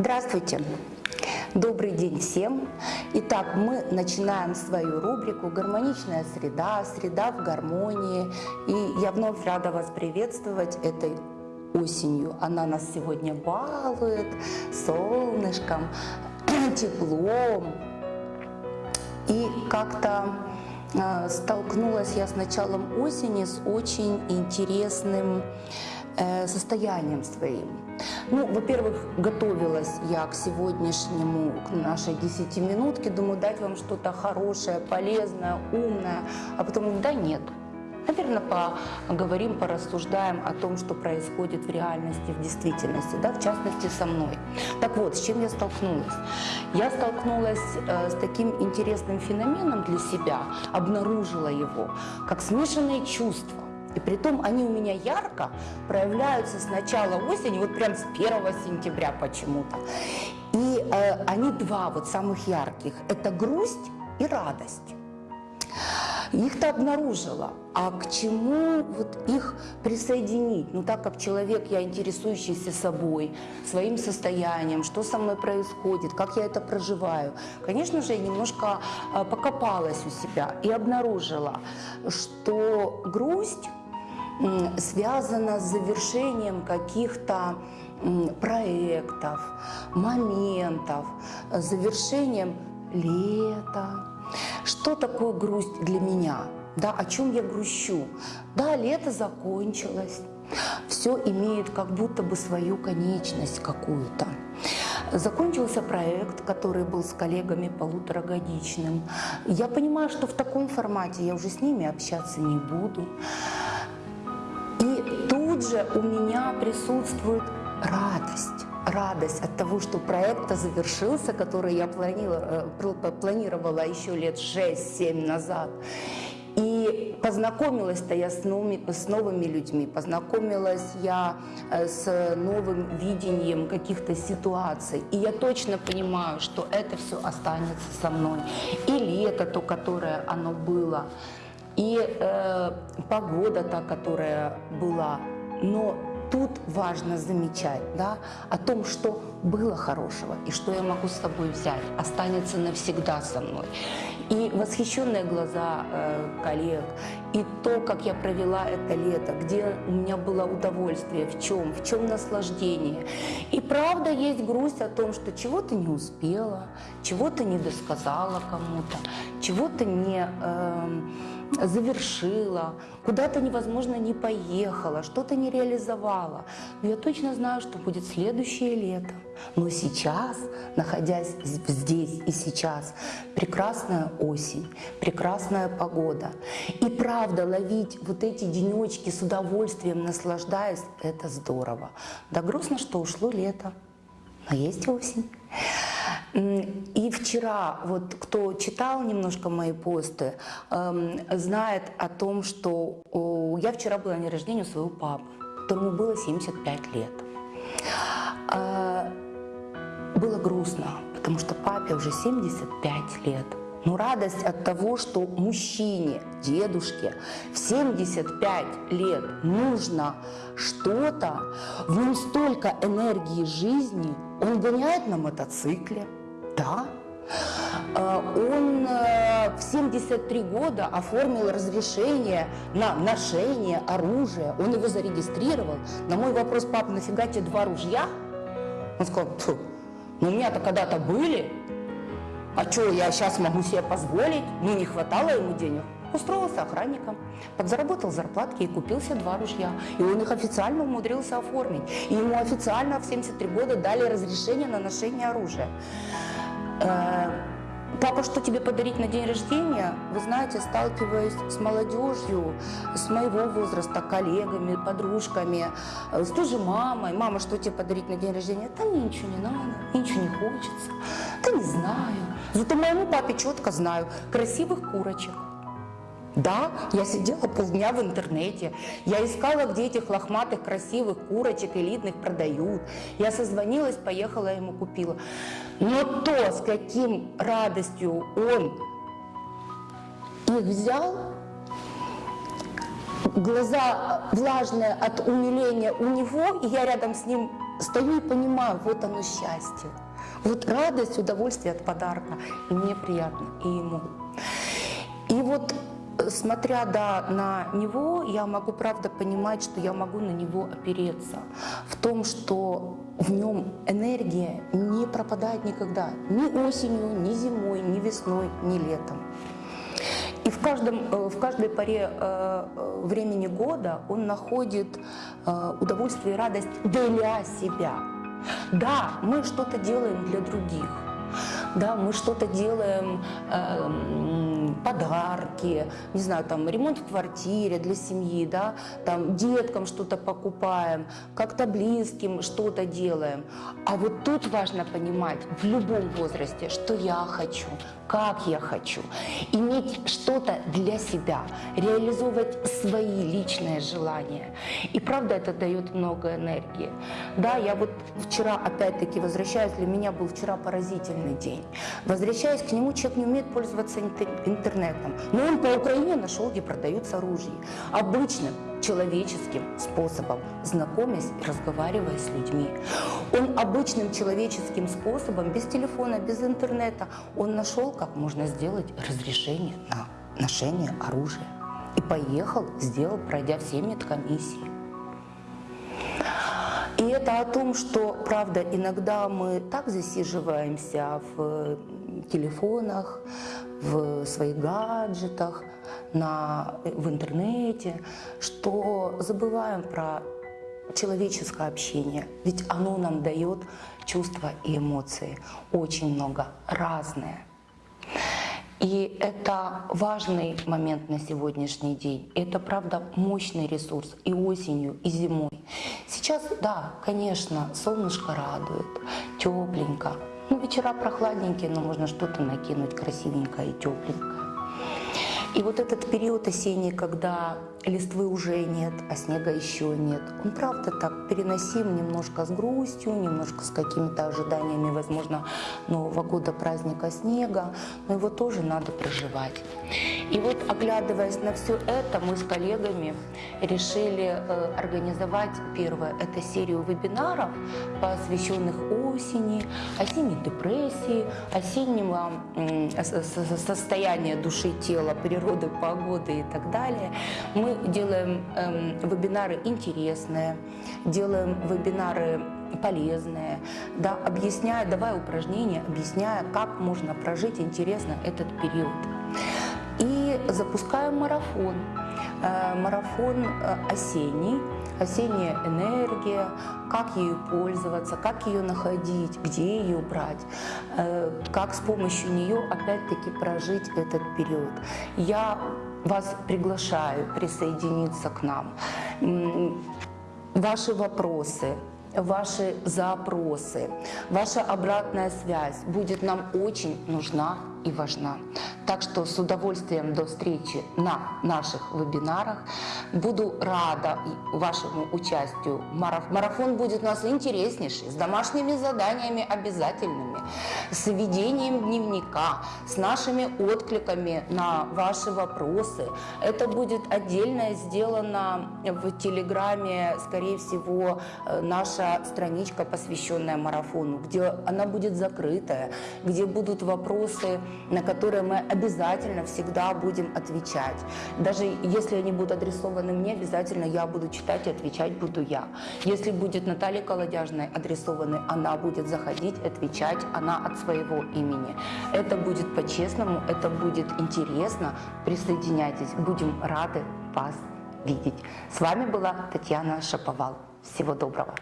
Здравствуйте! Добрый день всем! Итак, мы начинаем свою рубрику «Гармоничная среда», «Среда в гармонии». И я вновь рада вас приветствовать этой осенью. Она нас сегодня балует солнышком, теплом. И как-то э, столкнулась я с началом осени с очень интересным э, состоянием своим. Ну, во-первых, готовилась я к сегодняшнему, к нашей десятиминутке, думаю, дать вам что-то хорошее, полезное, умное, а потом, да нет, Наверное, поговорим, порассуждаем о том, что происходит в реальности, в действительности, да, в частности со мной. Так вот, с чем я столкнулась? Я столкнулась э, с таким интересным феноменом для себя, обнаружила его, как смешанные чувства. И при том они у меня ярко проявляются с начала осени, вот прям с 1 сентября почему-то. И э, они два вот самых ярких. Это грусть и радость. Их-то обнаружила, а к чему вот их присоединить? Ну так как человек, я интересующийся собой, своим состоянием, что со мной происходит, как я это проживаю. Конечно же, я немножко э, покопалась у себя и обнаружила, что грусть связано с завершением каких-то проектов, моментов, завершением лета. Что такое грусть для меня? Да, о чем я грущу? Да, лето закончилось, все имеет как будто бы свою конечность какую-то. Закончился проект, который был с коллегами полуторагодичным. Я понимаю, что в таком формате я уже с ними общаться не буду тут же у меня присутствует радость. Радость от того, что проект завершился, который я планировала, э, планировала еще лет 6-7 назад. И познакомилась-то я с новыми, с новыми людьми, познакомилась я э, с новым видением каких-то ситуаций. И я точно понимаю, что это все останется со мной. И лето то, которое оно было, и э, погода та, которая была. Но тут важно замечать да, о том, что было хорошего и что я могу с собой взять, останется навсегда со мной. И восхищенные глаза э, коллег, и то, как я провела это лето, где у меня было удовольствие, в чем, в чем наслаждение. И правда есть грусть о том, что чего-то не успела, чего-то не досказала кому-то, чего-то не... Э, завершила, куда-то невозможно не поехала, что-то не реализовала. Но я точно знаю, что будет следующее лето. Но сейчас, находясь здесь и сейчас, прекрасная осень, прекрасная погода. И правда, ловить вот эти денечки с удовольствием, наслаждаясь, это здорово. Да грустно, что ушло лето, но есть осень. И вчера, вот кто читал немножко мои посты, эм, знает о том, что я вчера была на день рождения своего папы, которому было 75 лет. А, было грустно, потому что папе уже 75 лет. Но радость от того, что мужчине, дедушке в 75 лет нужно что-то, в нем столько энергии жизни, он гоняет на мотоцикле, да. А, он э, в 73 года оформил разрешение на ношение оружия. Он его зарегистрировал. На мой вопрос, папа, нафига тебе два ружья? Он сказал, ну у меня-то когда-то были. А что, я сейчас могу себе позволить? Ну, не хватало ему денег. Устроился охранником, подзаработал зарплатки и купил себе два ружья. И он их официально умудрился оформить. И ему официально в 73 года дали разрешение на ношение оружия. Э, папа, что тебе подарить на день рождения? Вы знаете, сталкиваясь с молодежью, с моего возраста, коллегами, подружками, э, с той же мамой. Мама, что тебе подарить на день рождения? Да мне ничего не надо, ничего не хочется. Да не знаю. Зато моему папе четко знаю. Красивых курочек. Да, я сидела полдня в интернете, я искала, где этих лохматых, красивых курочек элитных продают. Я созвонилась, поехала, ему купила. Но то, с каким радостью он их взял, глаза влажные от умиления у него, и я рядом с ним стою и понимаю, вот оно счастье. Вот радость, удовольствие от подарка. И мне приятно, и ему. И вот смотря да, на него, я могу правда понимать, что я могу на него опереться. В том, что в нем энергия не пропадает никогда. Ни осенью, ни зимой, ни весной, ни летом. И в, каждом, э, в каждой поре э, э, времени года он находит удовольствие и радость для себя. Да, мы что-то делаем для других да, мы что-то делаем, э, подарки, не знаю, там ремонт в квартире для семьи, да, там деткам что-то покупаем, как-то близким что-то делаем. А вот тут важно понимать в любом возрасте, что я хочу, как я хочу, иметь что-то для себя, реализовывать свои личные желания. И правда это дает много энергии. Да, я вот вчера опять-таки возвращаюсь, для меня был вчера поразительный день. Возвращаясь к нему, человек не умеет пользоваться интернетом. Но он по Украине нашел, где продаются оружие. Обычным человеческим способом, знакомясь и разговаривая с людьми. Он обычным человеческим способом, без телефона, без интернета, он нашел, как можно сделать разрешение на ношение оружия. И поехал, сделал, пройдя все медкомиссии. И это о том, что, правда, иногда мы так засиживаемся в телефонах, в своих гаджетах, на, в интернете, что забываем про человеческое общение. Ведь оно нам дает чувства и эмоции. Очень много, разные. И это важный момент на сегодняшний день. Это, правда, мощный ресурс и осенью, и зимой. Сейчас, да, конечно, солнышко радует, тепленько. Ну, вечера прохладненькие, но можно что-то накинуть красивенькое и тепленькое. И вот этот период осенний, когда листвы уже нет, а снега еще нет, он правда так переносим немножко с грустью, немножко с какими-то ожиданиями, возможно, Нового года, праздника снега, но его тоже надо проживать. И вот, оглядываясь на все это, мы с коллегами решили э, организовать первое, это серию вебинаров, посвященных осени, осенней депрессии, осеннего э, состояния души, тела, природы, погоды и так далее. Мы делаем э, вебинары интересные, делаем вебинары полезные, да, объясняя, давая упражнения, объясняя, как можно прожить интересно этот период. И запускаем марафон. Э, марафон э, осенний, осенняя энергия, как ею пользоваться, как ее находить, где ее брать, э, как с помощью нее опять-таки прожить этот период. Я вас приглашаю присоединиться к нам. Ваши вопросы, ваши запросы, ваша обратная связь будет нам очень нужна и важна. Так что с удовольствием до встречи на наших вебинарах. Буду рада вашему участию. Марафон будет у нас интереснейший, с домашними заданиями обязательными, с ведением дневника, с нашими откликами на ваши вопросы. Это будет отдельно сделано в Телеграме, скорее всего, э, наша страничка, посвященная марафону, где она будет закрытая, где будут вопросы на которые мы обязательно всегда будем отвечать. Даже если они будут адресованы мне, обязательно я буду читать и отвечать буду я. Если будет Наталья Колодяжная адресованы, она будет заходить, отвечать, она от своего имени. Это будет по-честному, это будет интересно. Присоединяйтесь, будем рады вас видеть. С вами была Татьяна Шаповал. Всего доброго.